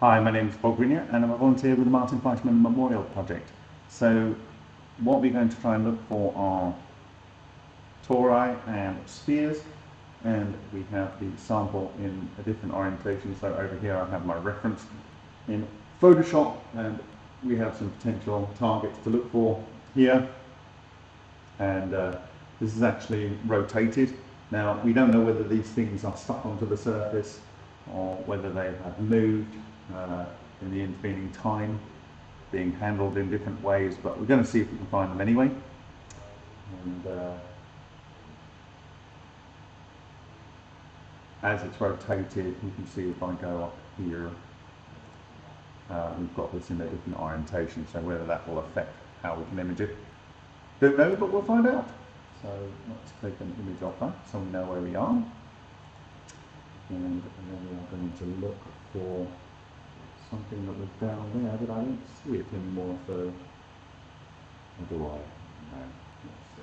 Hi, my name is Bob Greenyer and I'm a volunteer with the Martin Fleischmann Memorial Project. So what we're going to try and look for are tori and spheres and we have the sample in a different orientation. So over here I have my reference in Photoshop and we have some potential targets to look for here and uh, this is actually rotated. Now we don't know whether these things are stuck onto the surface or whether they have moved uh, in the intervening time, being handled in different ways, but we're going to see if we can find them anyway. And uh, as it's rotated, you can see if I go up here, uh, we've got this in a different orientation, so whether that will affect how we can image it. Don't know, but we'll find out. So let's take an image of that so we know where we are. And then we are going to look for something that was down there, but I don't see it anymore, so do I? Let's see.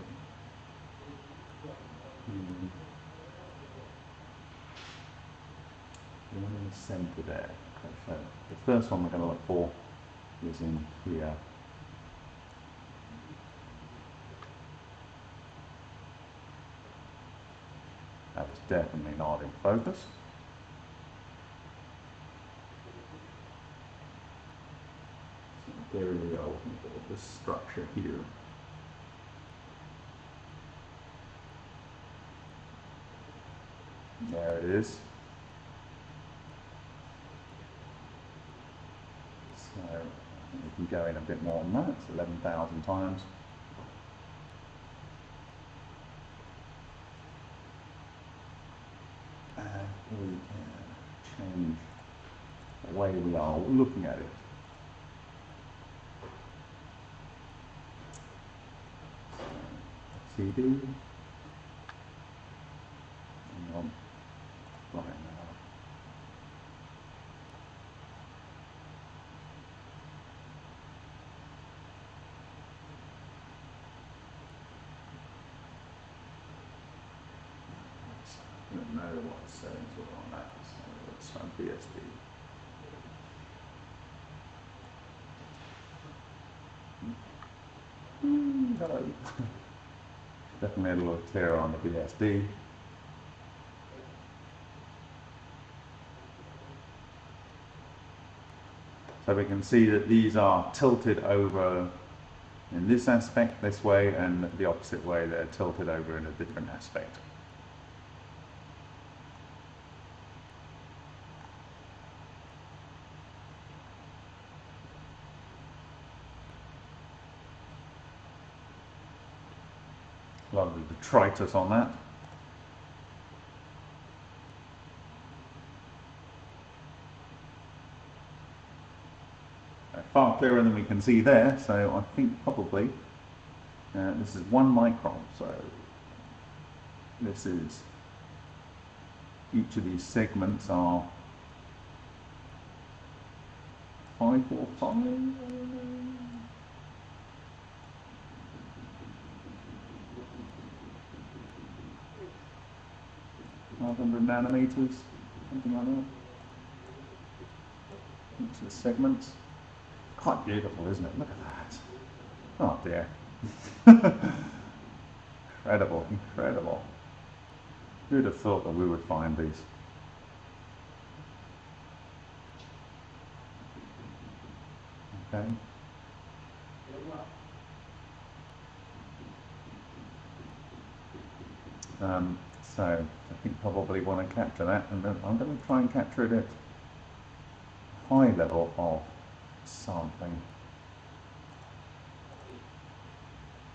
The one in the centre there. Okay, so the first one we're going to look for is in here. That was definitely not in focus. There we go, this structure here. There it is. So we can go in a bit more than that, it's 11,000 times. And we can change the way we are looking at it. CD. On right now. I don't know what settings were on that, so let's run BSD. Hmm, hello. Definitely made a little tear on the BSD. So we can see that these are tilted over in this aspect this way and the opposite way they're tilted over in a different aspect. Detritus on that. Uh, far clearer than we can see there, so I think probably uh, this is one micron, so this is each of these segments are five or five. Nanometers, something like that. Of the segments. Quite beautiful, isn't it? Look at that. Oh dear. incredible, incredible. Who'd have thought that we would find these? Okay. Um, so I think probably want to capture that and then I'm going to try and capture it at high level of sampling.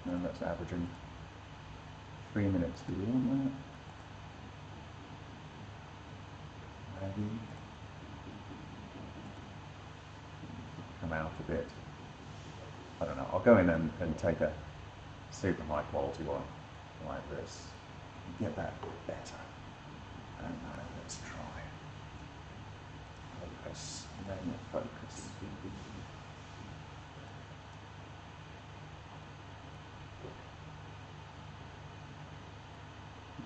And that's averaging three minutes. Do you want that? Maybe come out a bit. I don't know. I'll go in and, and take a super high quality one like this get that better. And now let's try focus, then focus.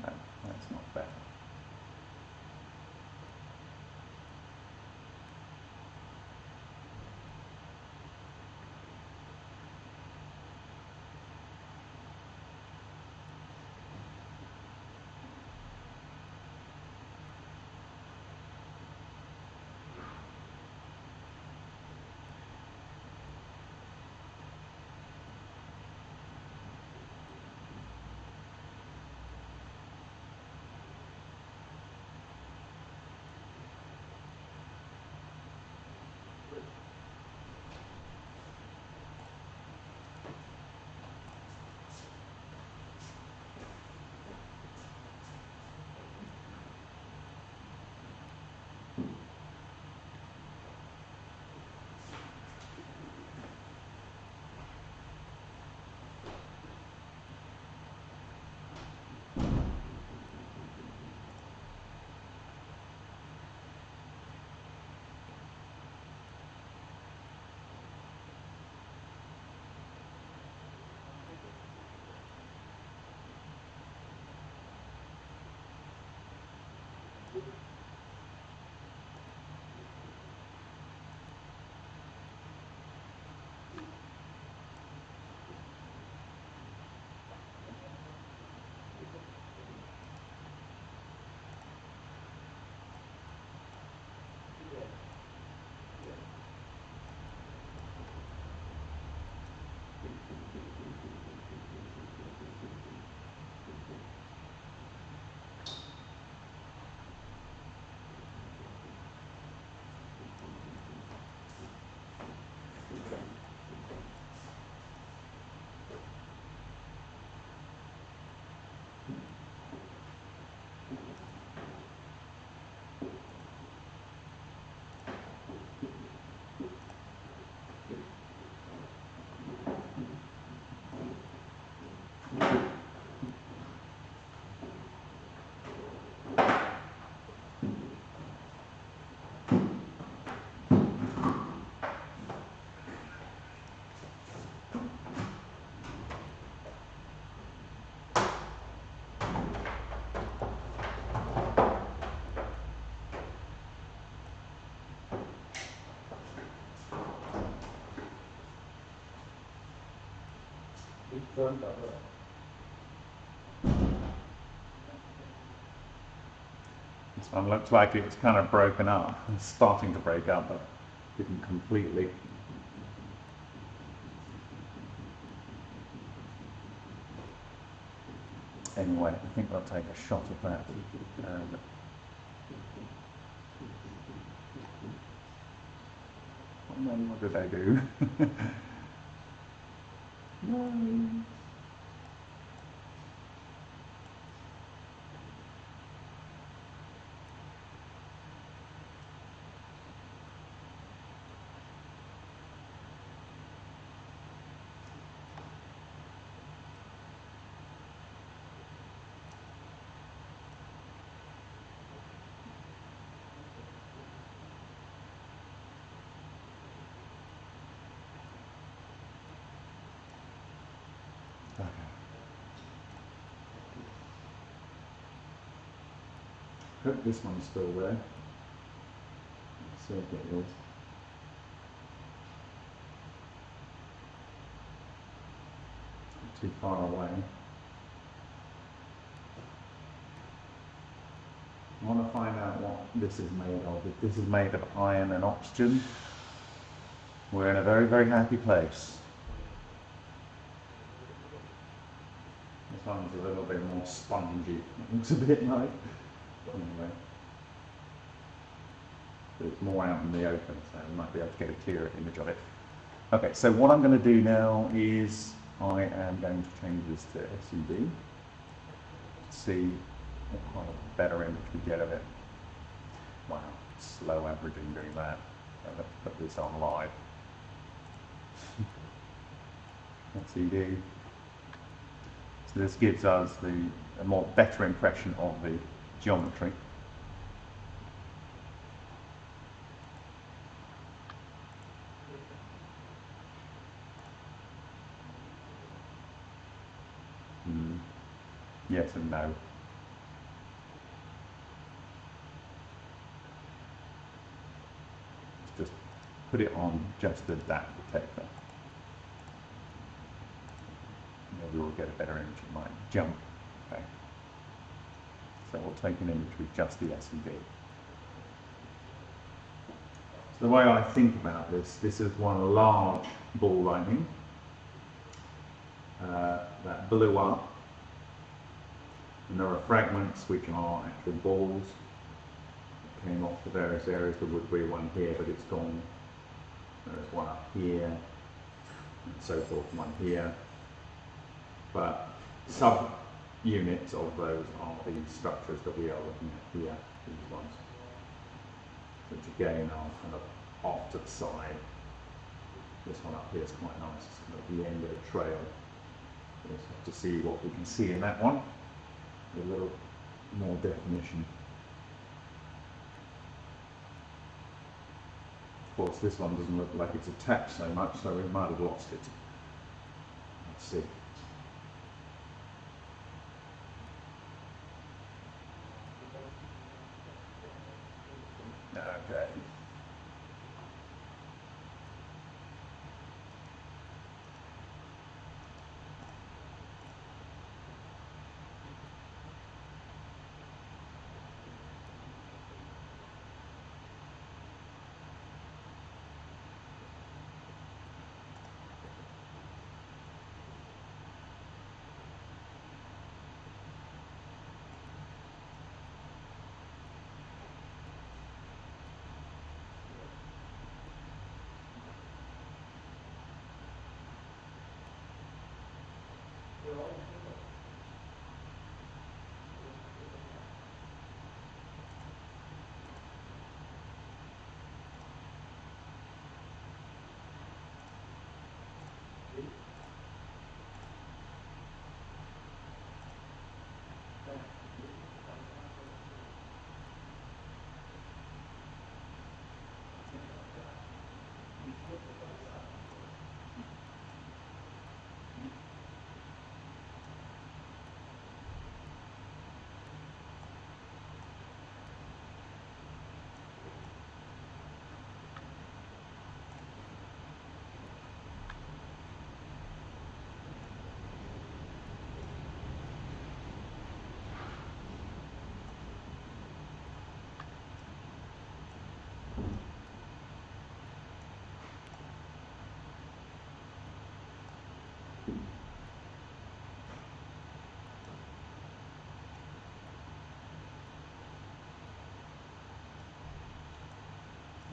No, that's not better. This one looks like it's kind of broken up. It's starting to break up, but didn't completely. Anyway, I think I'll take a shot of that. Um, what did I do? this one's still there. Let's see if it is. Too far away. I want to find out what this is made of. If this is made of iron and oxygen, we're in a very, very happy place. This one's a little bit more spongy. It looks a bit like. Anyway. But it's more out in the open, so we might be able to get a clearer image of it. Okay, so what I'm going to do now is I am going to change this to SUV. See what kind of better image we get of it. Wow, slow averaging doing that. To put this on live. LCD. So this gives us the a more better impression of the geometry. Mm. Yes and no. Just put it on just as that detector. Maybe we'll get a better image. It might jump. Okay. So we'll take an image with just the SUV. So the way I think about this, this is one large ball lightning uh, that blew up. And there are fragments which are actual balls that came off the various areas. There would be one here, but it's gone. There's one up here, and so forth, one here. But sub units of those are the structures that we are looking at here, these ones. Which again are kind of off to the side. This one up here is quite nice, it's kind of the end of the trail. We'll have to see what we can see in that one, a little more definition. Of course, this one doesn't look like it's attached so much, so we might have lost it. Let's see.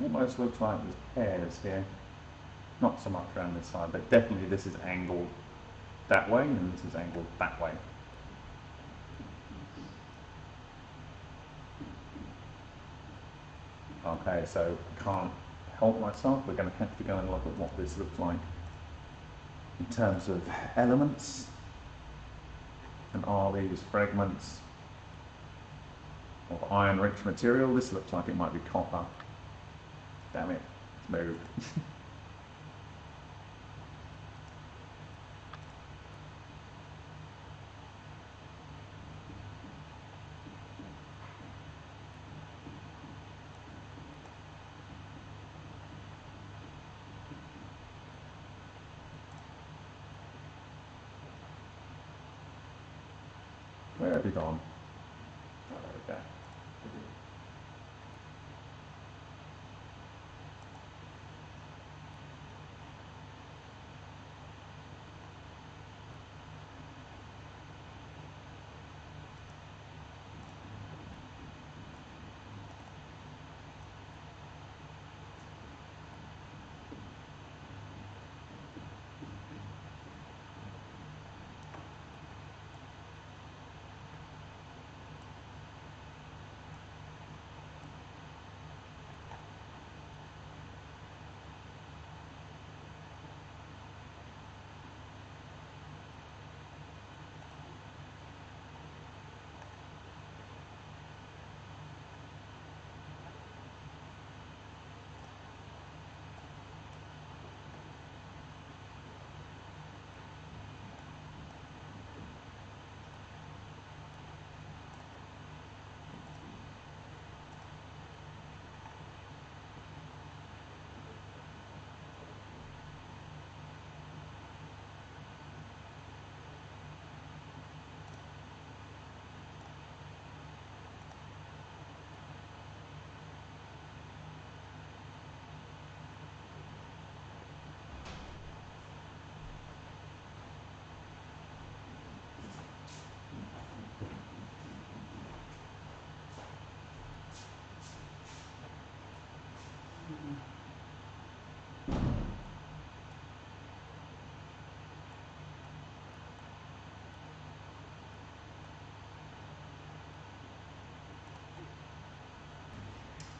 Almost looks like there's pairs here. Not so much around this side, but definitely this is angled that way and this is angled that way. Okay, so I can't help myself. We're going to have to go and look at what this looks like in terms of elements. And are these fragments of iron-rich material? This looks like it might be copper. Damn it, it's moved. Where have you gone? Oh, there we go.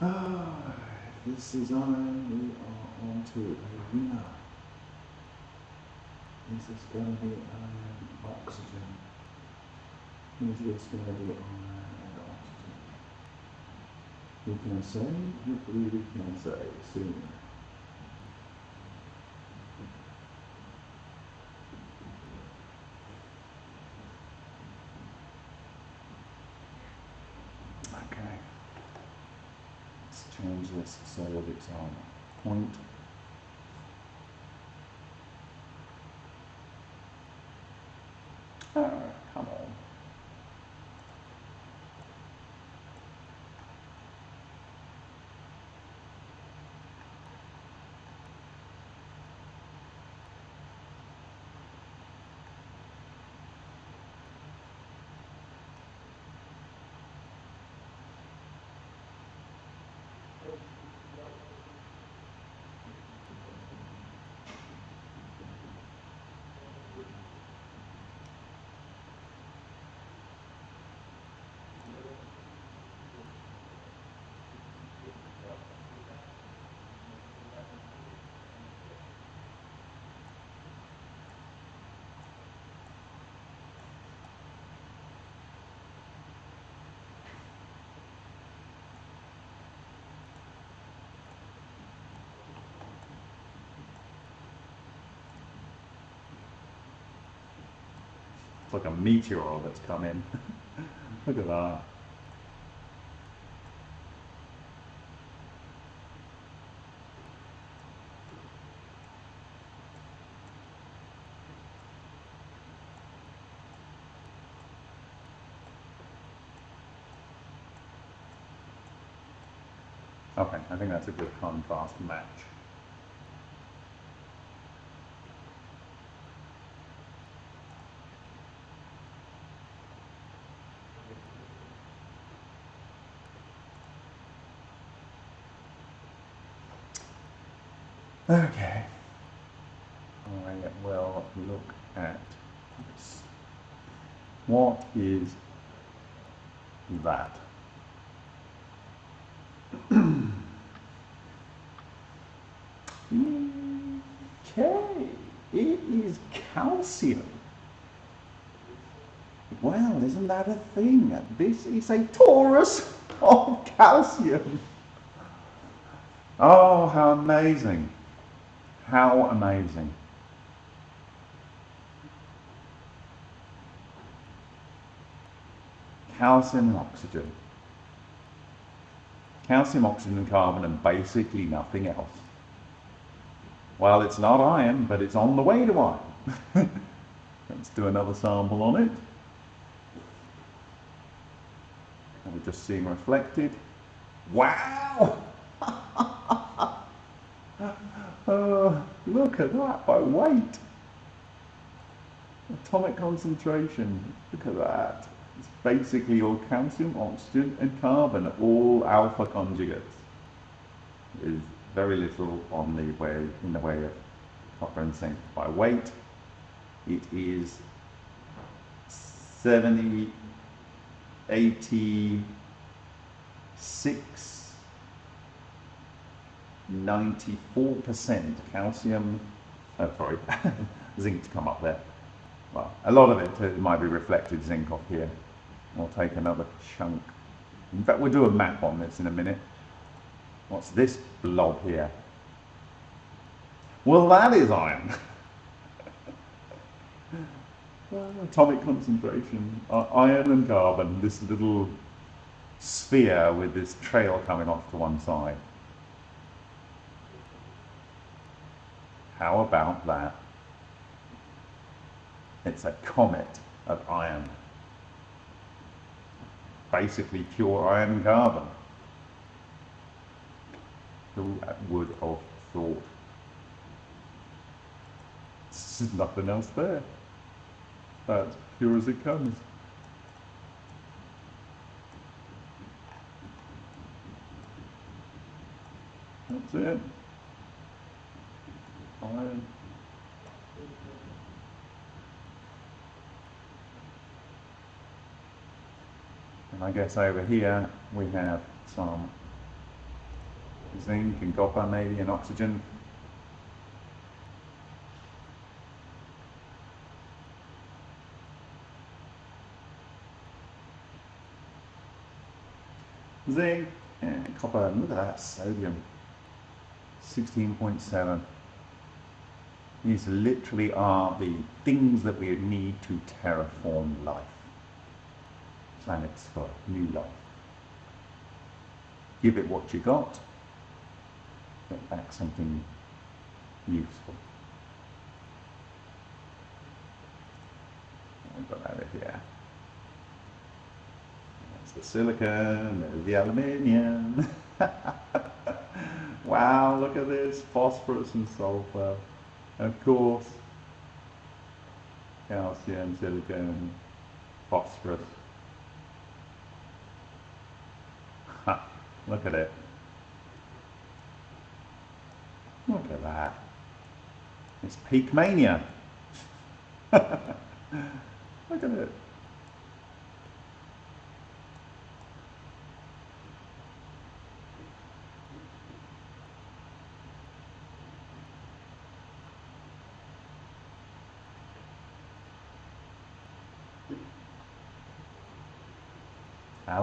Ah, this is on, we are on to arena. This is gonna be iron oxygen. Is gonna be iron and oxygen? We can say, hopefully we can say soon. Okay. Let's change this so that it's on point. Ah, come on. It's like a meteor that's come in. Look at that. Okay, I think that's a good contrast match. Okay. I will look at this. What is that? okay, it is calcium. Well, isn't that a thing? This is a torus of calcium. Oh, how amazing. How amazing. Calcium and oxygen. Calcium, oxygen and carbon and basically nothing else. Well, it's not iron, but it's on the way to iron. Let's do another sample on it. And we're just seeing reflected. Wow! uh, look at that by weight. Atomic concentration. Look at that. It's basically all calcium, oxygen and carbon, all alpha conjugates. There's very little on the way in the way of copper and zinc. By weight, it is 70, 86 94% calcium, oh sorry, zinc to come up there. Well, a lot of it, it might be reflected zinc off here. We'll take another chunk. In fact, we'll do a map on this in a minute. What's this blob here? Well, that is iron. atomic concentration, uh, iron and carbon, this little sphere with this trail coming off to one side. How about that? It's a comet of iron. Basically pure iron carbon. Who would have thought? There's nothing else there. That's pure as it comes. That's it. And I guess over here we have some zinc and copper maybe and oxygen. Zinc and copper, and look at that, sodium, 16.7. These literally are the things that we need to terraform life planets for new life. Give it what you got, get back something useful. I've got that here. That's the silicon, there's the aluminium. wow, look at this, phosphorus and sulfur. Of course, calcium, silicon, phosphorus. Ha, Look at it. Look at that. It's peak mania. Look at it.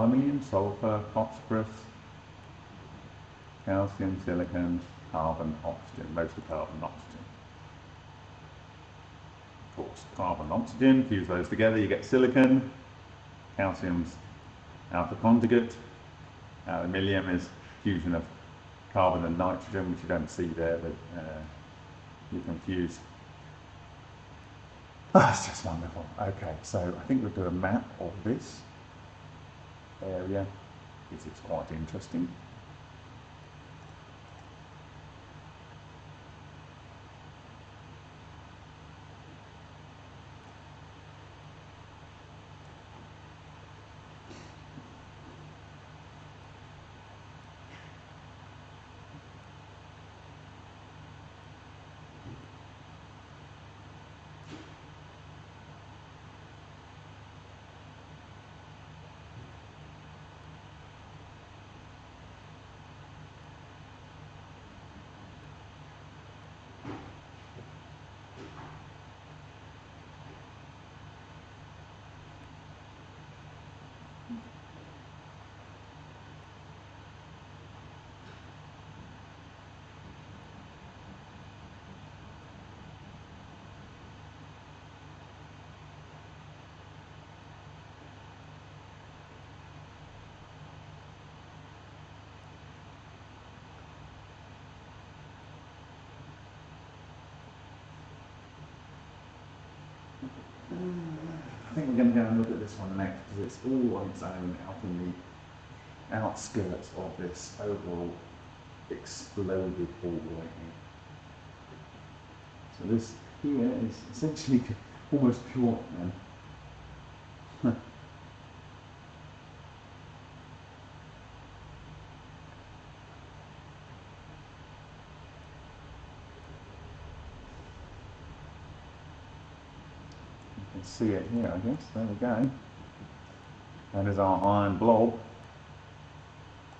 Aluminium, sulfur, phosphorus, calcium, silicon, carbon, oxygen, mostly carbon, oxygen. Of course, carbon, oxygen, fuse those together, you get silicon, calcium's alpha conjugate, aluminium is fusion of carbon and nitrogen, which you don't see there, but uh, you can fuse. Oh, it's just wonderful. Okay, so I think we'll do a map of this area because it's quite interesting. I think we're going to go and look at this one next because it's all on its own out in the outskirts of this overall exploded ball right here. So this here is essentially almost pure. See it here, I guess. There we go. That is our iron blob.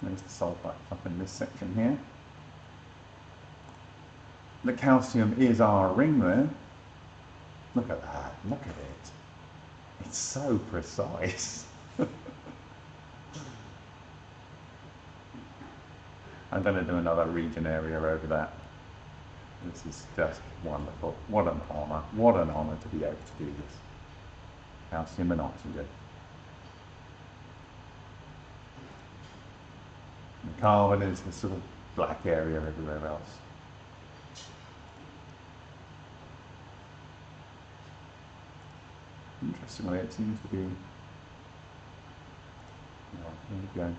There's the sulfite up in this section here. The calcium is our ring there. Look at that, look at it. It's so precise. I'm going to do another region area over that. This is just wonderful. What an honour. What an honour to be able to do this. Calcium and oxygen. The carbon is the sort of black area everywhere else. Interestingly, it seems to be. Oh, here we go.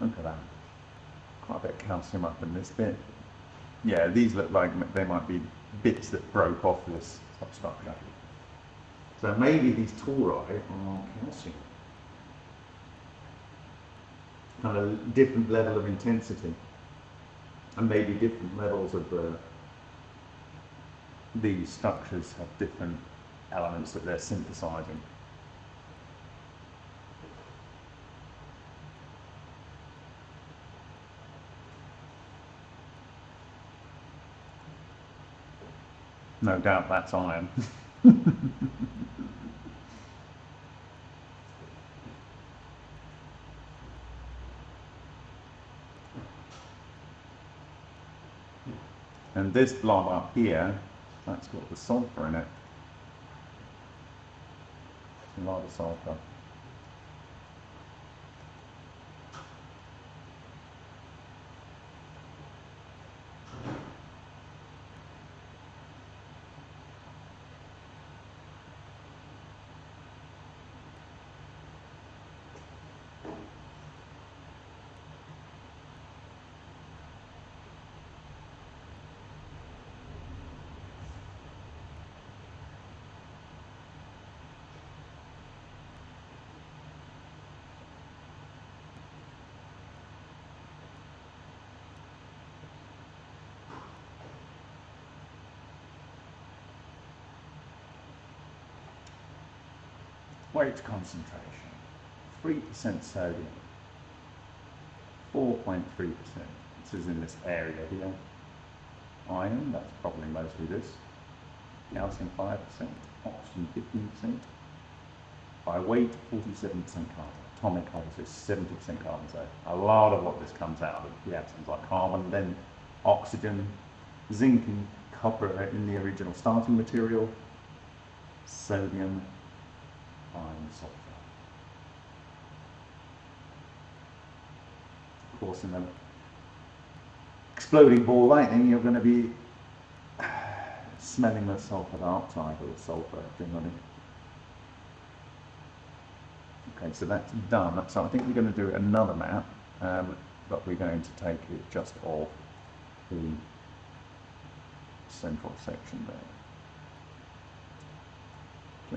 Look at that. Quite a bit of calcium up in this bit. Yeah, these look like they might be bits that broke off this substructure. So maybe these tori are calcium. Kind of different level of intensity. And maybe different levels of the, these structures have different elements that they're synthesizing. No doubt that's iron. and this blob up here, that's got the sulfur in it. A lot of sulfur. Weight concentration, 3% sodium, 4.3%. This is in this area here. Iron, that's probably mostly this. Calcium 5%, oxygen 15%. By weight, 47% carbon. Atomic is 70% carbon. So a lot of what this comes out of reactions like carbon, then oxygen, zinc and copper in the original starting material, sodium, Of course, in the exploding ball lightning, you're going to be smelling the sulfur dioxide or the sulfur generally. Okay, so that's done. So I think we're going to do another map, um, but we're going to take it just off the central section there.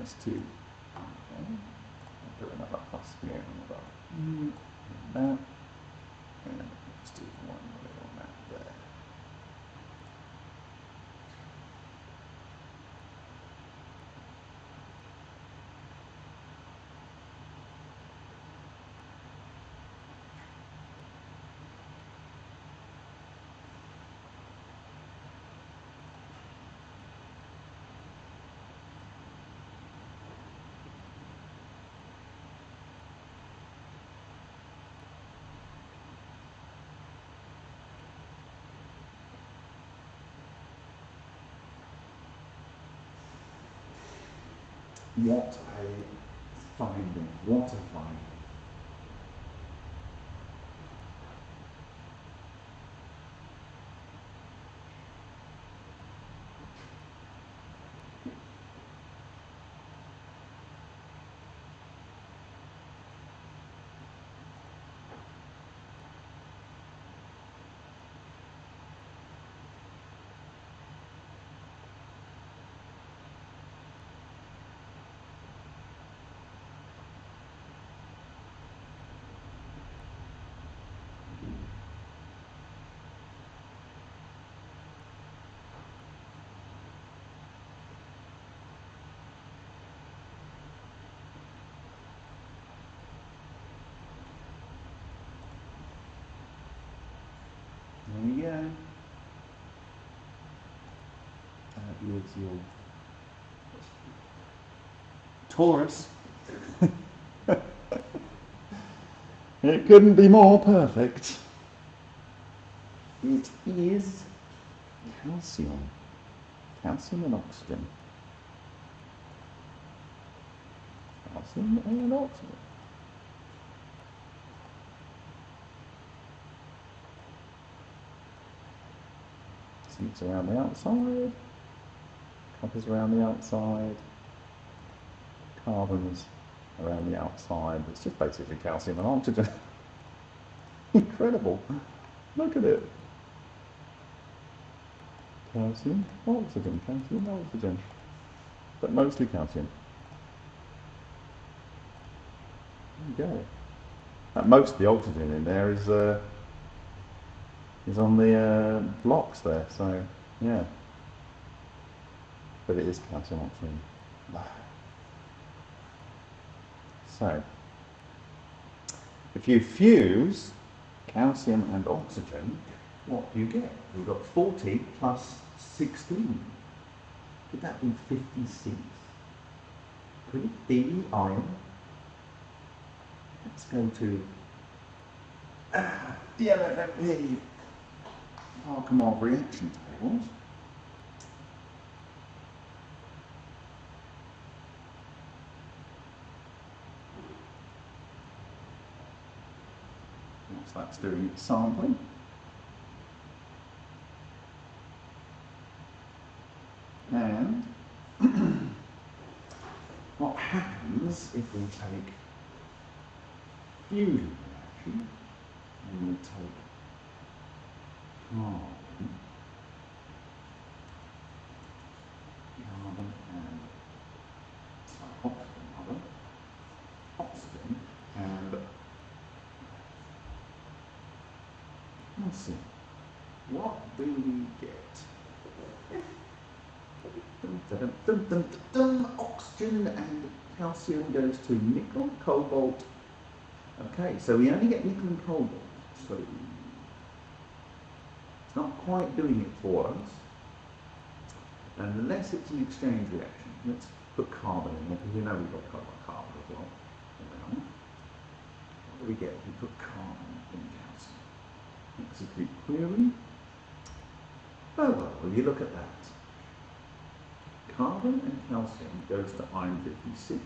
Just to Okay. I'll do another plus here and another mm, that. And let's do one little map there. What a finding, what a finding. Uh, that is your torus. it couldn't be more perfect. It is calcium. Calcium and oxygen. Calcium and oxygen. Around the outside. Copper's around the outside. Carbons around the outside. It's just basically calcium and oxygen. Incredible. Look at it. Calcium, oxygen, calcium, oxygen. But mostly calcium. There you go. Most of the oxygen in there is uh, is on the uh, blocks there, so yeah. But it is calcium oxygen. So, if you fuse calcium and oxygen, what do you get? We've got 40 plus 16. Could that be 56? Could it be iron? Let's go to ah, yeah, let me Archimedes reaction tables. Once that's doing its sampling. And what happens if we take fusion reaction and we take carbon, carbon and sorry, oxygen rather, oxygen and let's what do we get? Dum, dum, dum, dum, oxygen and calcium goes to nickel, cobalt. Okay, so we only get nickel and cobalt. So quite doing it for us. And unless it's an exchange reaction, let's put carbon in there because we know we've got carbon as well. What do we get if we put carbon in calcium? Execute query. Oh well, will you look at that? Carbon and calcium goes to iron 56.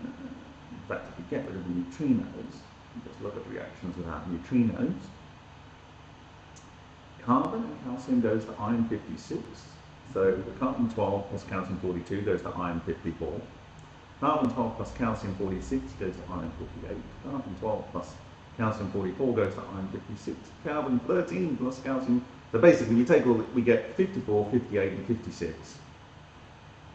Uh, in fact, if we get rid of the neutrinos, just look at reactions without neutrinos, Carbon and calcium goes to iron 56. So the carbon 12 plus calcium 42 goes to iron 54. Carbon 12 plus calcium 46 goes to iron 48. Carbon 12 plus calcium 44 goes to iron 56. Carbon 13 plus calcium. So basically we take all, we get 54, 58 and 56.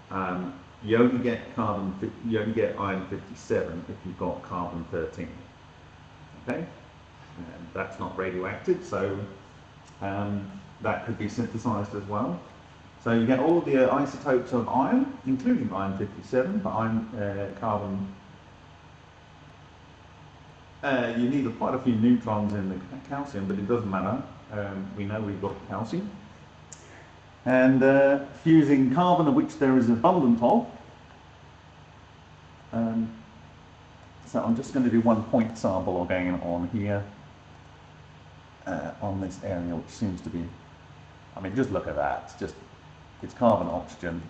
Um, you only get carbon, you only get iron 57 if you've got carbon 13. Okay? And that's not radioactive, so um, that could be synthesized as well. So you get all the uh, isotopes of iron, including iron 57, but iron, uh, carbon. Uh, you need quite a few neutrons in the calcium, but it doesn't matter. Um, we know we've got calcium. And uh, fusing carbon, of which there is abundant of. Um, so I'm just going to do one point sample again on here uh, on this area, which seems to be, I mean, just look at that. It's just, it's carbon, oxygen.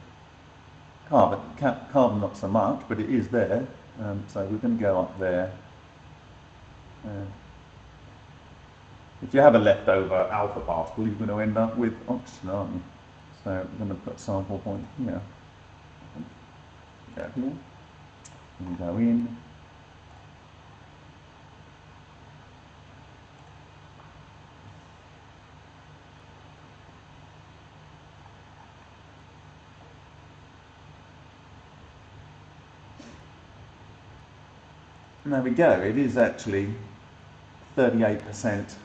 Carbon, ca carbon not so much, but it is there. Um, so we're going to go up there. Uh, if you have a leftover alpha particle, you're going to end up with oxygen, aren't you? So we're going to put sample point here. Go here. And go in. There we go, it is actually 38%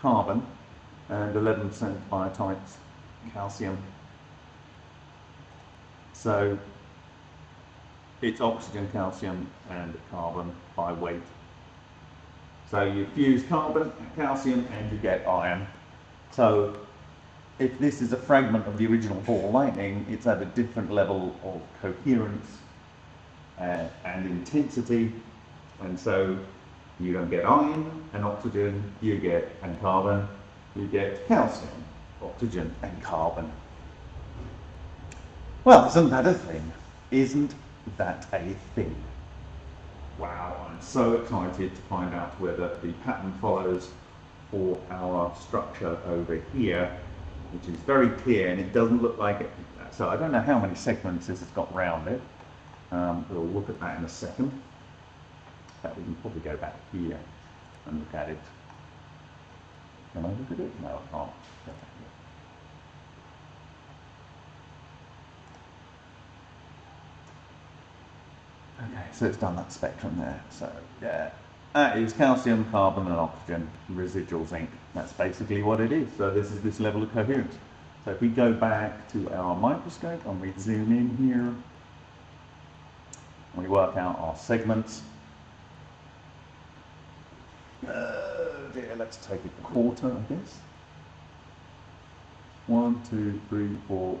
carbon and 11% biotite calcium. So it's oxygen, calcium and carbon by weight. So you fuse carbon, calcium, and you get iron. So if this is a fragment of the original ball lightning, it's at a different level of coherence uh, and intensity, and so you don't get iron and oxygen, you get and carbon, you get calcium, oxygen, and carbon. Well, isn't that a thing? Isn't that a thing? Wow, I'm so excited to find out whether the pattern follows for our structure over here, which is very clear and it doesn't look like it. So I don't know how many segments this has got round it. Um, we'll look at that in a second. But we can probably go back here and look at it. Can I look at it? No, I can't. Okay, so it's done that spectrum there. So yeah, that is calcium, carbon and oxygen, residual zinc. That's basically what it is. So this is this level of coherence. So if we go back to our microscope and we zoom in here, we work out our segments. Uh, dear, let's take a quarter, I guess. One, two, three, four,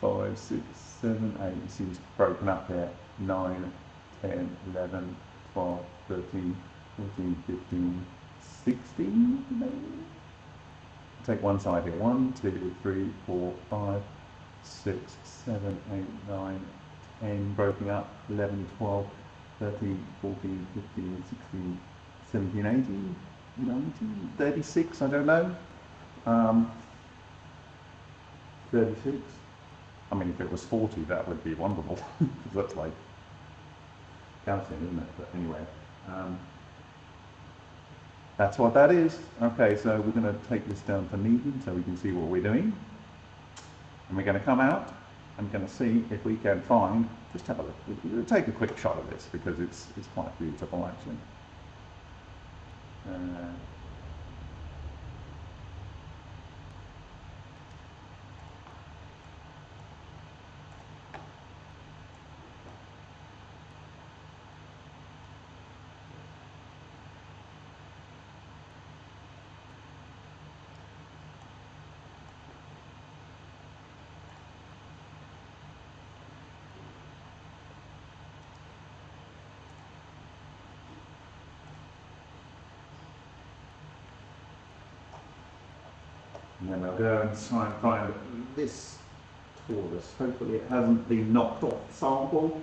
five, six, seven, eight. It seems broken up here. 9, 10, 11, 12, 13, 14, 15, 16 maybe? Take one side here. 1, 2, 3, 4, 5, 6, 7, 8, 9, 10, broken up, 11, 12, 13, 14, 15, 16, 17, 18, 19, 36, I don't know. Um, 36. I mean, if it was 40, that would be wonderful. that's like calcium, isn't it? But anyway, um, that's what that is. Okay, so we're going to take this down to Newton so we can see what we're doing. And we're going to come out and going to see if we can find, just have a look, take a quick shot of this because it's, it's quite beautiful actually. Uh, And then I'll go and try and find this torus. Hopefully it hasn't been knocked off the sample.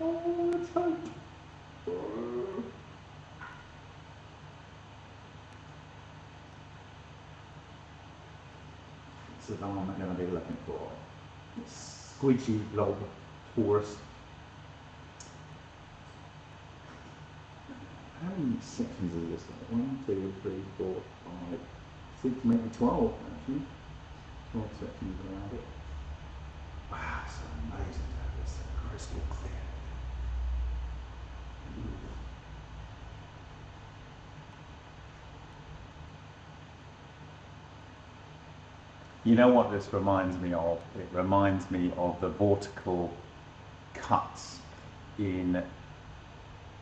Oh, let's hope. This is the one I'm going to be looking for. Squidgy blob torus. How many sections is this? One, two, three, four, five, six, maybe 12 actually. 12 sections around it. Wow, it's amazing to have this crystal clear. You know what this reminds me of? It reminds me of the vortical cuts in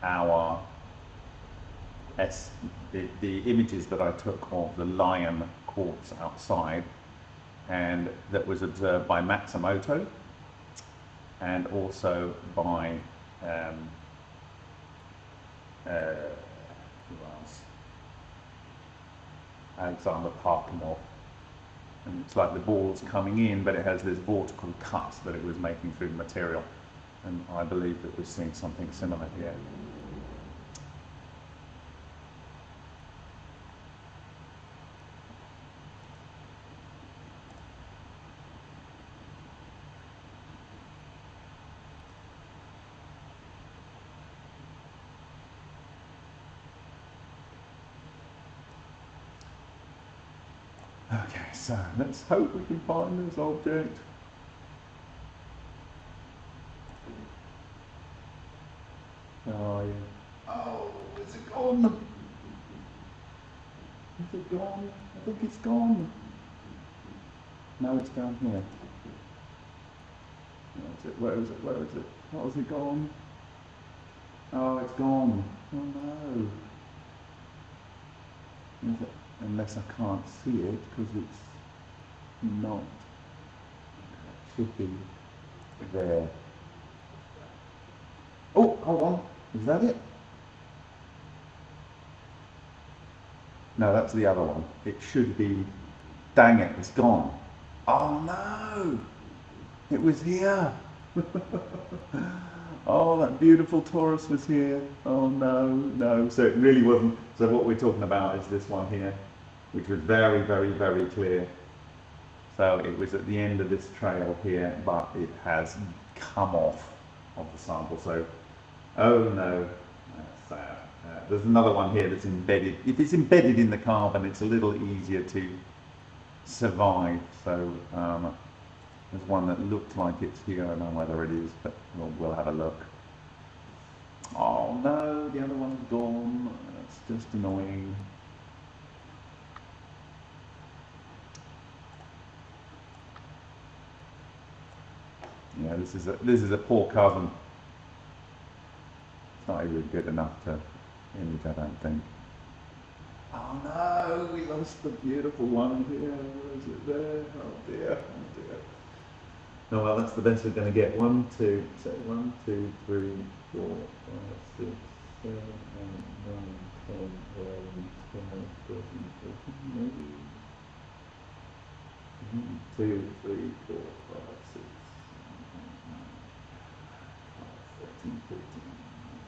our S, the, the images that I took of the lion quartz outside and that was observed by Matsumoto and also by um, uh? Alexander Parkhomov. And it's like the ball's coming in, but it has this vortical cut that it was making through the material. And I believe that we're seeing something similar here. Okay, so let's hope we can find this object. Oh, yeah. Oh, is it gone? Is it gone? I think it's gone. No, it's down here. Where is it? Where is it? Where is it? It gone? Oh, it's gone. Oh no. Unless I can't see it because it's not. Should be there. Oh, hold on. Is that it? No, that's the other one. It should be. Dang it, it's gone. Oh no! It was here. oh, that beautiful torus was here. Oh no, no. So it really wasn't. So what we're talking about is this one here, which was very, very, very clear. So it was at the end of this trail here, but it has come off of the sample. So, oh no, that's sad. Uh, there's another one here that's embedded. If it's embedded in the carbon, it's a little easier to survive. So um, there's one that looked like it's here. I don't know whether it is, but we'll, we'll have a look. Oh no, the other one's gone. That's just annoying. Yeah, this is a this is a poor cousin. It's not even good enough to image, I don't think. Oh no, we lost the beautiful one here. Is it there? Oh dear, oh dear. Oh well, that's the best we're going to get. One, two, one, two, three, four, five, six, seven, eight, nine, ten, eleven, twelve, thirteen, fourteen, maybe. One, two, three, four, five, six, 14, 15,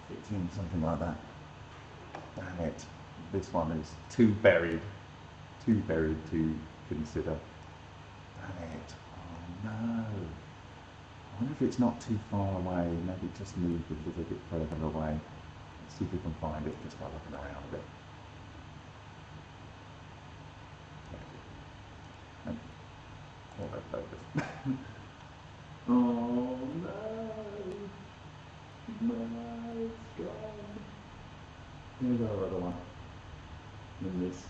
15, something like that. Damn it. This one is too buried. Too buried to consider. Damn it. Oh no. I wonder if it's not too far away. Maybe just move a little bit further away. Let's see if we can find it just by looking around a bit. Oh, no. It's gone. Here's our other one. In this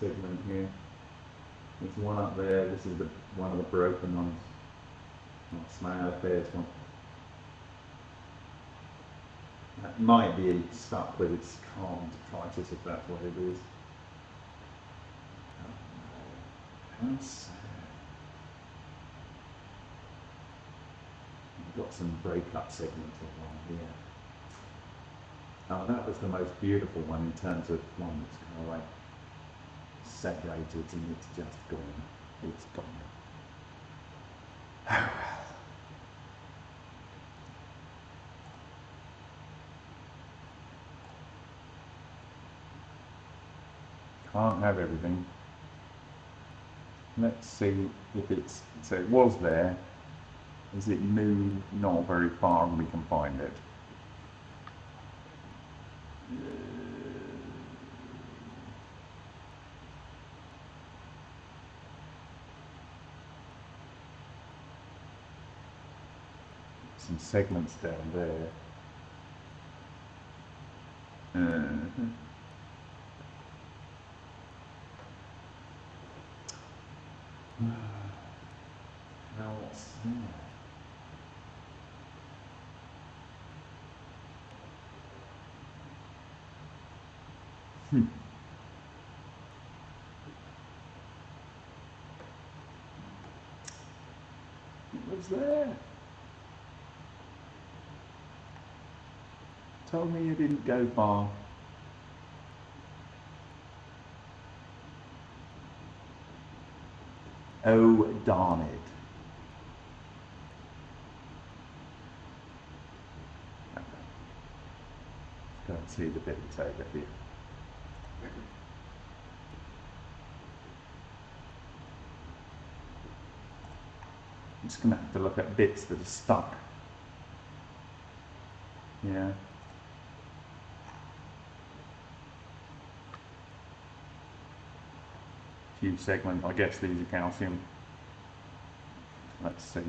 segment here. There's one up there. This is the one of the broken ones. Oh, smile face one. That might be stuck with its calm detritus if that's what it is. Oh no. How sad. We've got some breakup segments one here. Oh, that was the most beautiful one in terms of one that's kind of like separated and it's just gone. It's gone. Oh well. Can't have everything. Let's see if it's, so it was there. Is it moved not very far and we can find it? Some segments down there. Mhm. Now what's there? Hmm. Was there. Told me you didn't go far. Oh, darn it. Go and see the bit it's over here. Just going to have to look at bits that are stuck. Yeah. Few segment, I guess these are calcium. Let's see.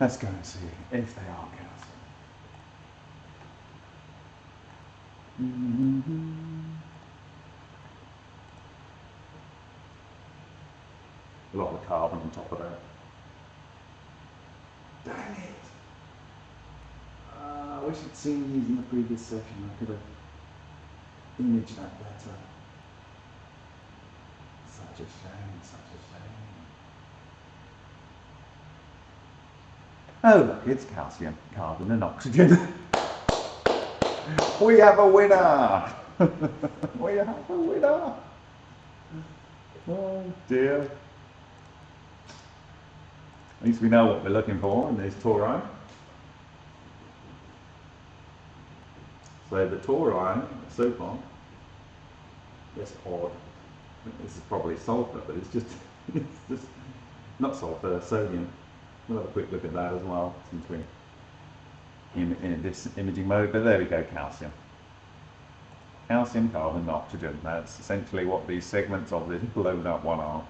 Let's go and see if they are counting. A mm-hmm. lot of carbon on top of that. Dang it! Uh, I wish I'd seen these in the previous session. I could have imaged that better. Such a shame, such a shame. Oh look, it's calcium, carbon and oxygen. we have a winner! we have a winner! Oh dear. At least we know what we're looking for in this Taurine. So the Taurine, so far, that's odd. This is probably sulfur, but it's just, it's just not sulfur, sodium. We'll have a quick look at that as well, since we're in, in this imaging mode, but there we go, calcium. Calcium, carbon, and oxygen. That's essentially what these segments of this blown up one are.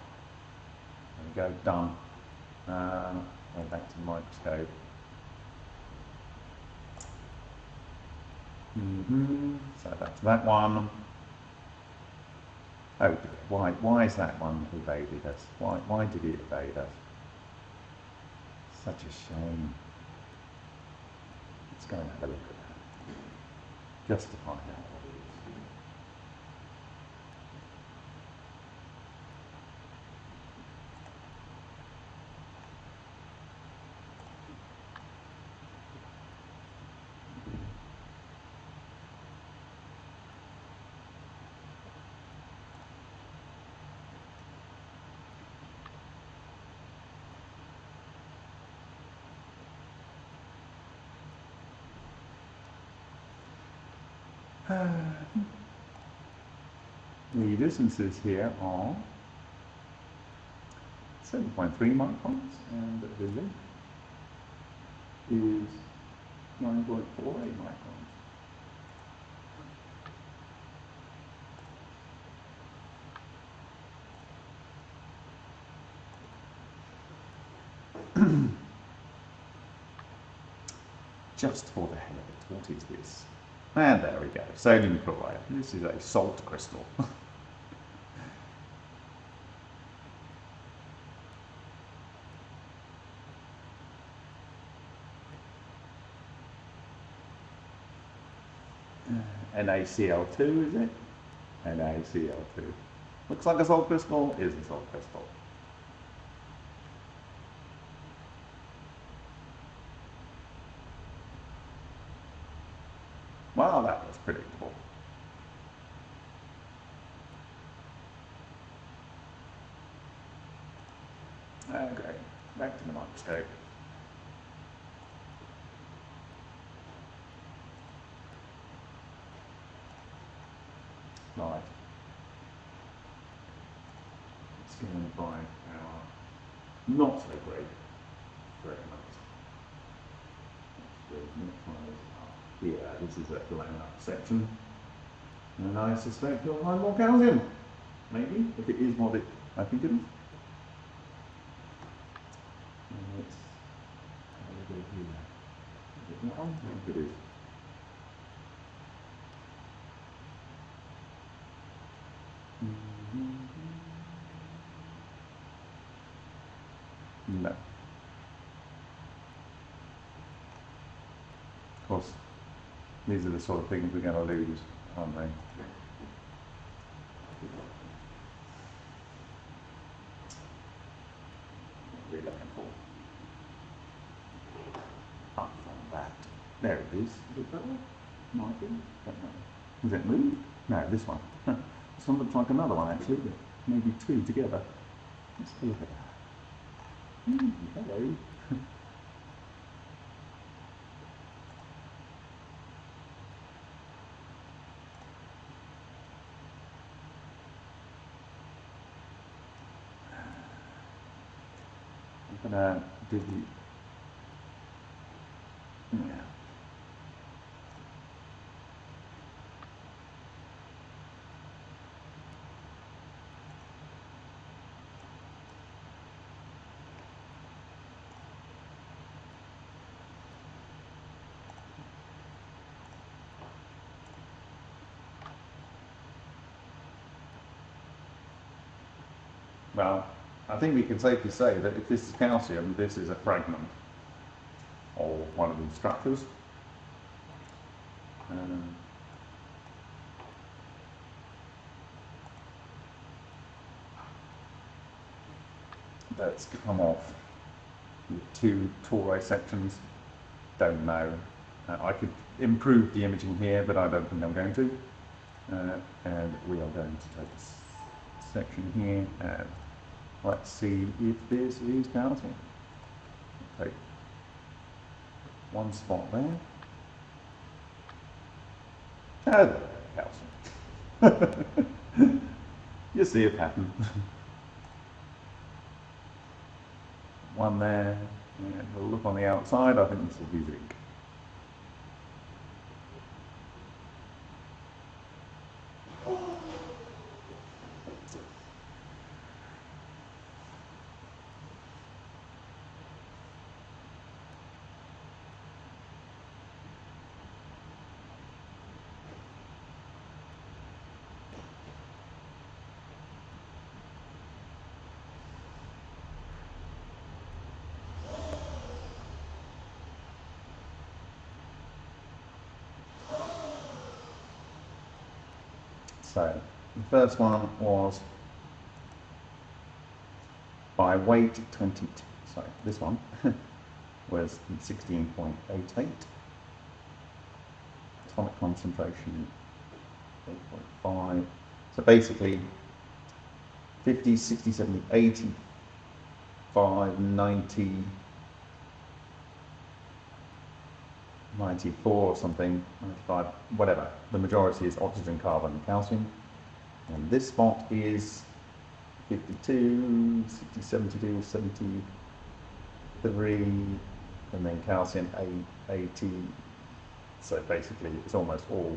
There we go, done. Uh, go back to the microscope. Mm -hmm. So that's that one. Oh, why, why is that one evaded us? Why, why did it evade us? Such a shame. Let's go and have a look at that. Just to the distances here are 7.3 microns and the length is 9.48 microns. Just for the hell of it, what is this? And there we go, sodium chloride. This is a salt crystal. Uh, NaCl2, is it? NaCl2. Looks like a salt crystal, is a salt crystal. Well, that was predictable. Okay, back to the microscope. Right. Let's go and buy our not so great very much. Yeah, this is a up section. And I suspect you'll find more calcium. Maybe, if it is what it, I think it is. And a here. Is it that one? I think it is. These are the sort of things we're going to lose, aren't they? What are looking for? Up from that. There it is. Is it that one? Might be. Don't know. Has it moved? No, this one. this one looks like another one actually. Maybe two together. Let's have a look at that. Mm, hello. I'm gonna do the yeah. Well, I think we can safely say that if this is calcium, this is a fragment or one of the structures. Um, that's come off with two tori sections. Don't know. Uh, I could improve the imaging here, but I don't think I'm going to. Uh, and we are going to take this section here and let's see if this is calcium. Take one spot there. Oh, calcium. you see a pattern. one there, and we'll look on the outside, I think this will be zinc. So the first one was by weight 20, sorry, this one was 16.88, atomic concentration 8.5. So basically 50, 60, 70, 85, 90, 94 or something, 95, whatever. The majority is oxygen, carbon, and calcium. And this spot is 52, 60, 72, 73, and then calcium 80. So basically, it's almost all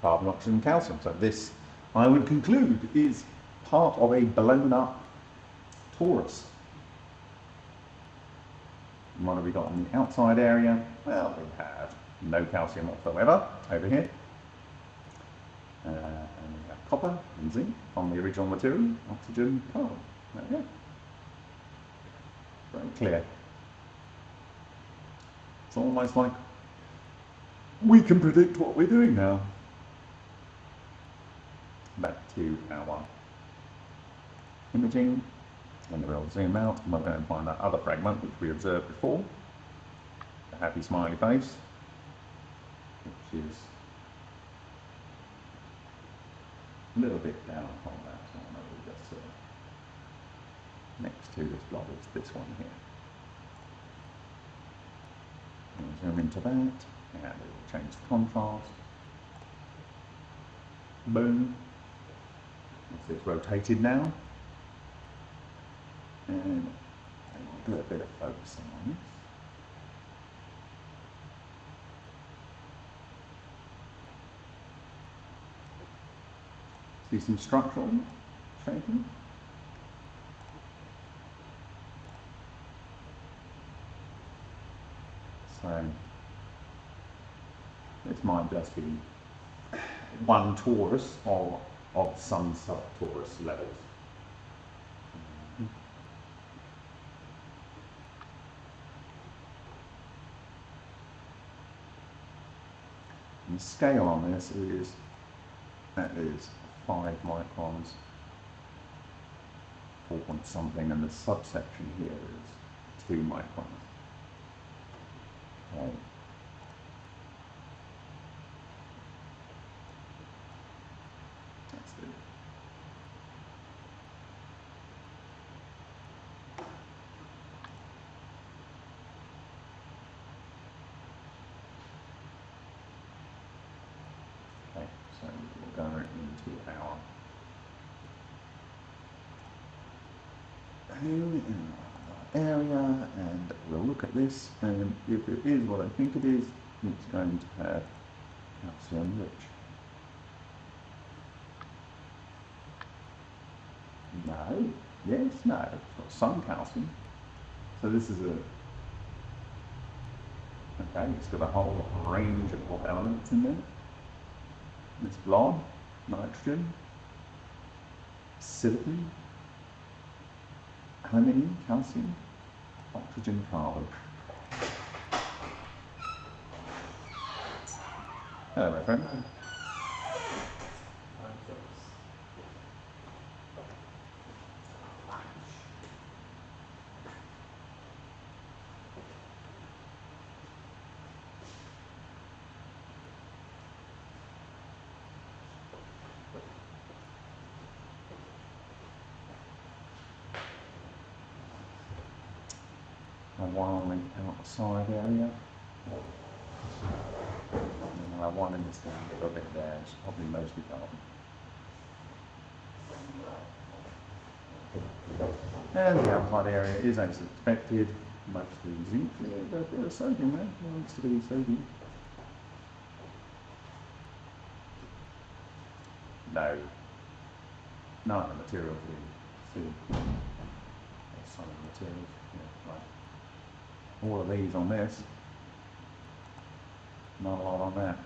carbon, oxygen, calcium. So this, I would conclude, is part of a blown up torus. And what have we got on the outside area? Well, we have no calcium whatsoever over here. Uh, and we have copper and zinc on the original material, oxygen, carbon. There we go. Very clear. It's almost like we can predict what we're doing now. Back to our imaging, and we'll zoom out and we're going to find that other fragment which we observed before, the happy smiley face which is a little bit down on that one. I will just uh, next to this blob is this one here. And zoom into that, and it will change the contrast. Boom. It's rotated now. And I will do a bit of focusing on this. See some structural shaping. So this might just be one torus or of some sub-torus levels. The scale on this is, that is 5 microns, 4 point something, and the subsection here is 2 microns. Okay. That's it. Okay, so we'll go into our area and we'll look at this and if it is what I think it is, it's going to have calcium rich. No, yes, no, it's got some calcium. So this is a, okay, it's got a whole range of elements in there. It's blob, nitrogen, silicon, aluminium, calcium, oxygen, carbon. Hello, my friend. And one on outside area. And I one in this down a little bit there, it's probably mostly carbon. And the outside area is as expected, mostly zinc, a bit of sodium eh? there, there needs to be sodium. No. None of the materials we see. Some of the materials, yeah, right. All of these on this. Not a lot on that.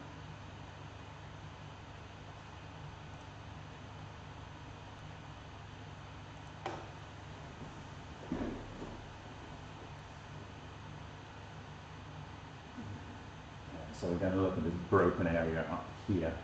So we're going to look at this broken area up here.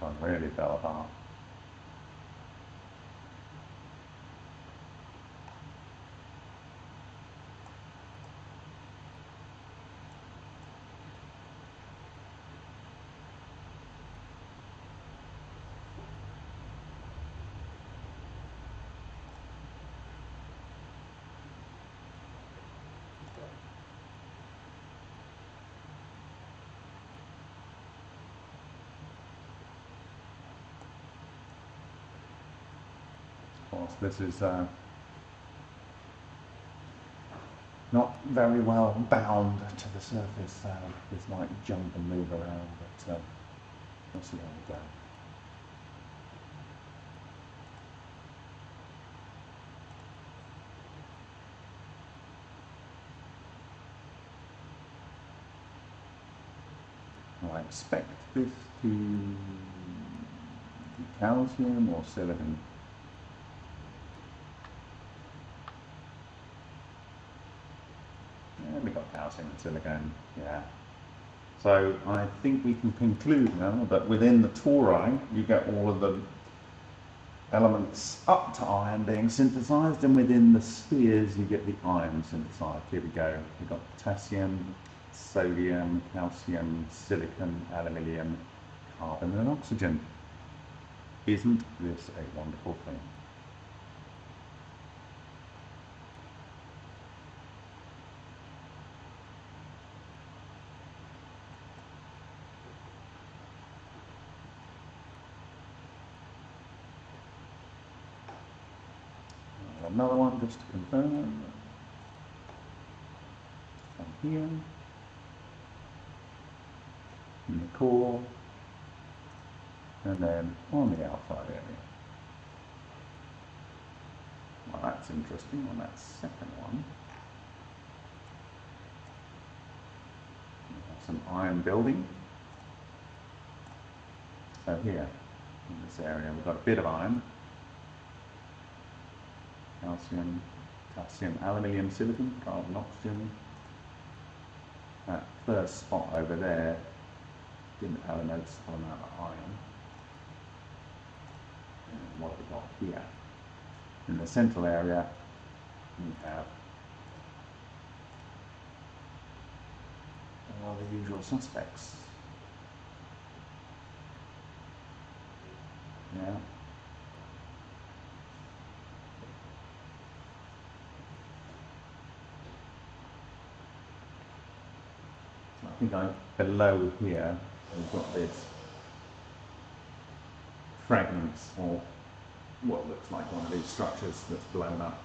This one really fell apart. Of course, this is uh, not very well bound to the surface. Uh, this might jump and move around, but uh, we'll see how we go. I expect this to be calcium or silicon. Yeah, we got calcium and yeah. So I think we can conclude now that within the tori you get all of the elements up to iron being synthesized and within the spheres you get the iron synthesized. Here we go. We've got potassium, sodium, calcium, silicon, aluminium, carbon and oxygen. Isn't this a wonderful thing? Another one just to confirm. From here. In the core. And then on the outside area. Well, that's interesting on that second one. Some iron building. So here, in this area, we've got a bit of iron calcium, potassium, aluminium, silicon, carbon, oxygen. That first spot over there didn't have a noticeable amount of iron. And what have we got here? In the central area, we have all the usual suspects. Yeah. Think I, below here, we've got this fragments of what looks like one of these structures that's blown up.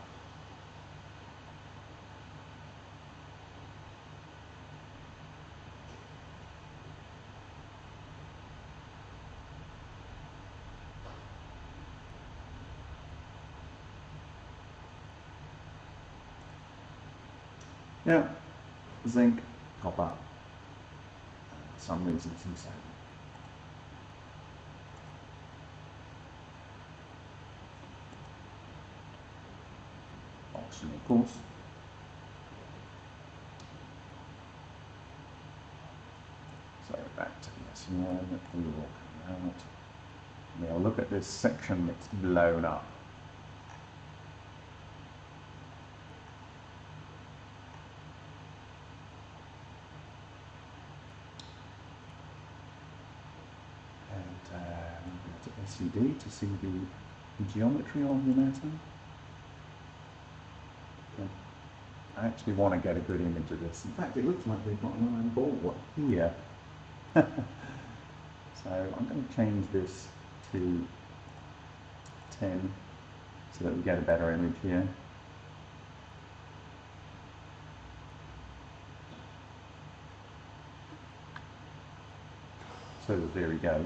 Yeah, zinc, copper, some reason some sodium. Oxygen, of course. So back to the SEM, we will come out. Now look at this section that's blown up. And uh, I'm going to see the geometry of the matter. Yeah. I actually want to get a good image of this. In fact, it looks like they've got an iron ball here. so I'm going to change this to 10 so that we get a better image here. So the theory goes.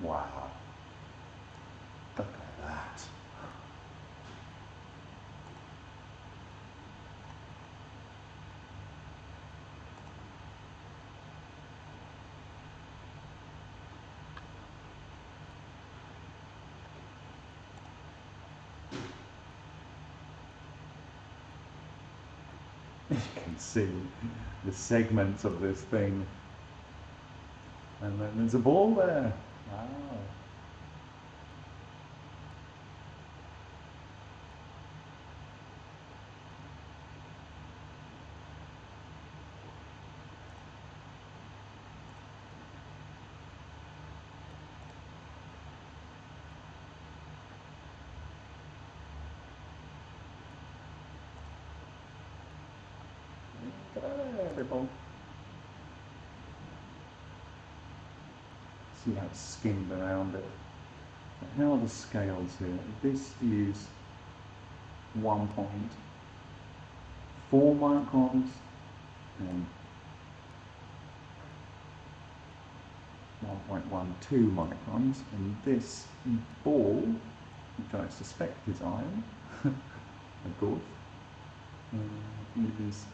Wow. Look at that. You can see the segments of this thing. And then there's a ball there. Wow. Incredible. See how it's skimmed around it. But how are the scales here? This is 1.4 microns and 1.12 microns, and this ball, which I suspect is iron, of course, uh, is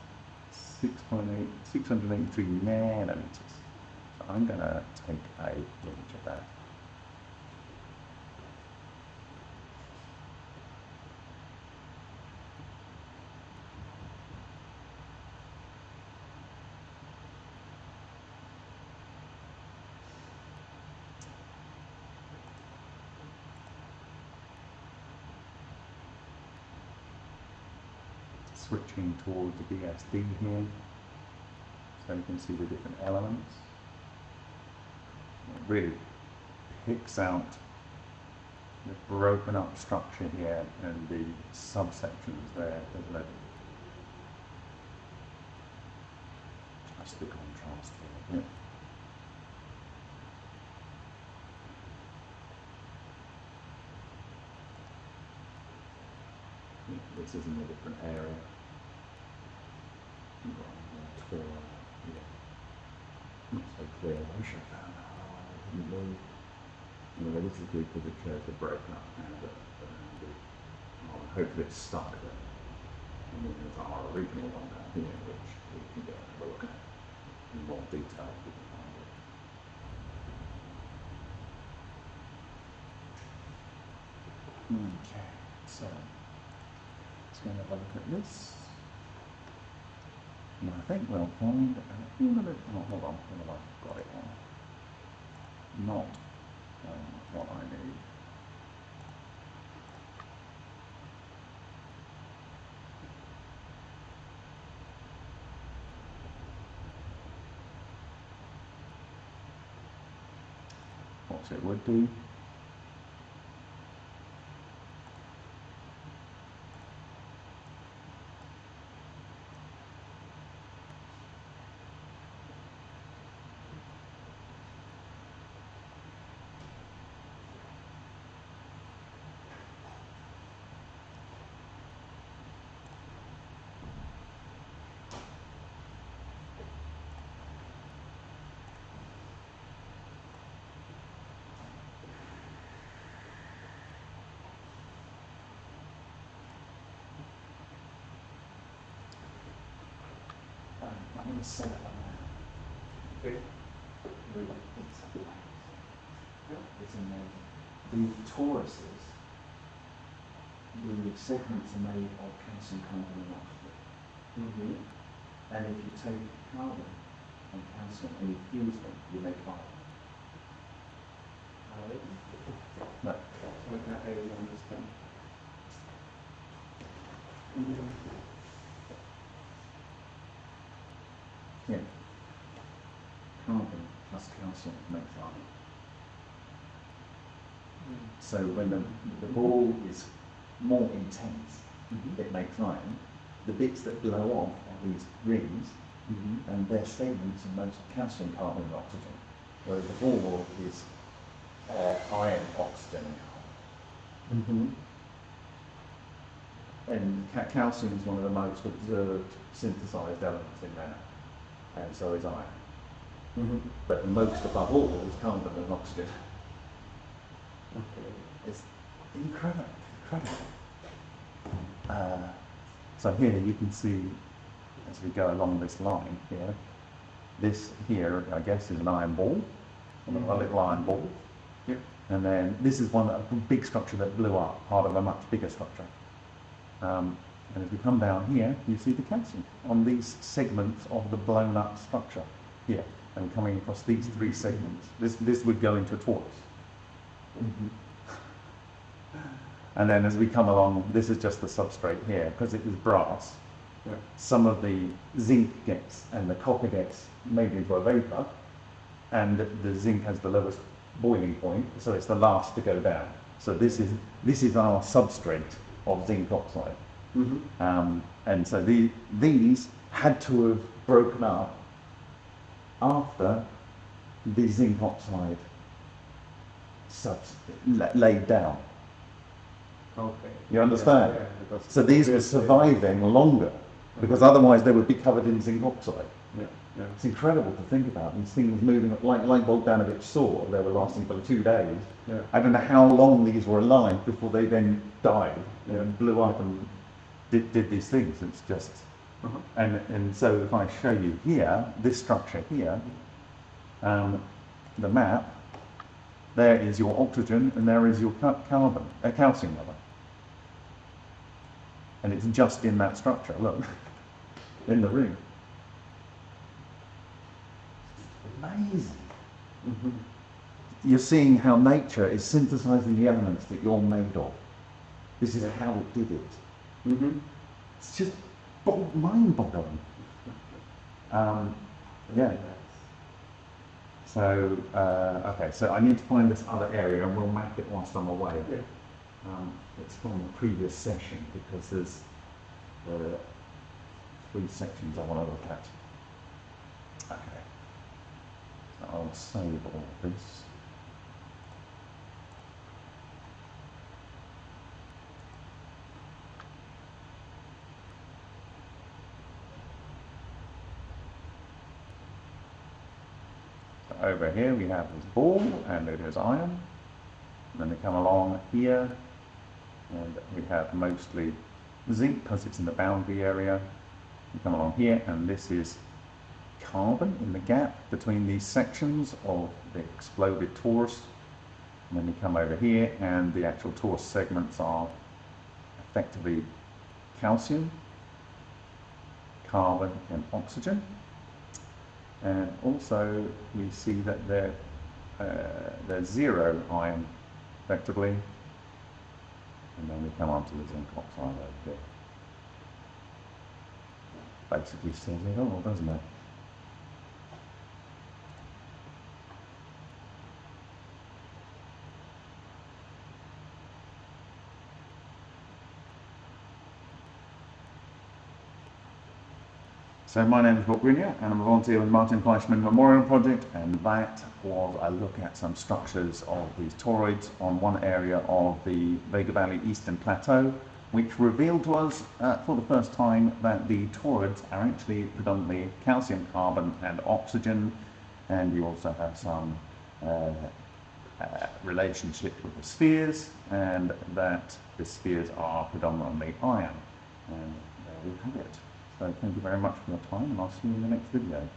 6.8, 683 nanometers. I'm to take a image of that. Switching toward the BSD here, so you can see the different elements. Really picks out the broken up structure here and the subsections there, doesn't it? Just the contrast here. Yeah. This is in a different area. Yeah. Not so clear, found that. Oh, I didn't move. Anyway, this is good because it shows the breakup and the, and the oh, hopefully it's started it. And then there's our original one down here, which we can go and have a look at in more detail. if we can find it. Okay, so let's go and have a look at this. And I think we'll find a few minutes. Oh, hold on, hold have I got it on? Not um, what I need. What's it would do. Um, I'm going to set it on there. It's amazing. The toruses, the segments are made of calcium carbon and oxygen. Mm-hmm. And if you take carbon and calcium and you fuse them, you make iron. No. Like that, I don't understand. Yeah. Calcium makes iron. So when the, the ball is more intense, it makes iron. The bits that blow off are these rings, Mm-hmm. and their segments are mostly calcium, carbon, and oxygen. Whereas the ball is uh, iron, oxygen, and carbon. Mm-hmm. And ca- calcium is one of the most observed synthesized elements in there, and so is iron. Mm-hmm. But most above all is carbon and oxygen. Okay. It's incredible, incredible. Uh, so here you can see, as we go along this line here, this here, I guess, is an iron ball, a Mhm. little iron ball. Yep. And then this is one, a big structure that blew up, part of a much bigger structure. Um, and if we come down here, you see the calcium on these segments of the blown up structure here, and coming across these three segments. This, this would go into a torus. Mm-hmm. And then as we come along, this is just the substrate here, because it is brass. Yeah. Some of the zinc gets and the copper gets made into a vapor, and the zinc has the lowest boiling point, so it's the last to go down. So this is this is our substrate of zinc oxide, Mm-hmm. um, and so the, these had to have broken up after the zinc oxide subs laid down. Okay. You understand? Yeah, yeah, So these were surviving longer, because otherwise they would be covered in zinc oxide. Yeah, yeah. It's incredible to think about these things moving like like Bogdanovich saw. They were lasting for two days. Yeah. I don't know how long these were alive before they then died Yeah. and blew up and did, did these things. It's just Uh-huh. and and so if I show you here this structure here, um, the map, there is your oxygen and there is your ca- carbon, uh, calcium rather. And it's just in that structure. Look, in the ring. Amazing. Mm-hmm. You're seeing how nature is synthesizing the elements that you're made of. This is how it did it. Mm-hmm. It's just mind-boggling. Um, yeah. So, uh, okay, so I need to find this other area and we'll map it whilst I'm away. Yeah. Um, it's from the previous session because there's uh, three sections I want to look at. Okay. So I'll save all this. So over here we have this ball and it is iron. And then we come along here, and we have mostly zinc because it's in the boundary area. We come along here, and this is carbon in the gap between these sections of the exploded torus. And then we come over here, and the actual torus segments are effectively calcium, carbon, and oxygen. And also, we see that they're, uh, they're zero ion, effectively. And then we come on to the zinc oxide over here. Basically says it all, doesn't it? So my name is Bob Greenyer and I'm a volunteer with Martin Fleischmann Memorial Project and that was a look at some structures of these toroids on one area of the Vega Valley Eastern Plateau which revealed to us uh, for the first time that the toroids are actually predominantly calcium, carbon and oxygen and you also have some uh, uh, relationship with the spheres and that the spheres are predominantly iron and there we have it. So thank you very much for your time and I'll see you in the next video.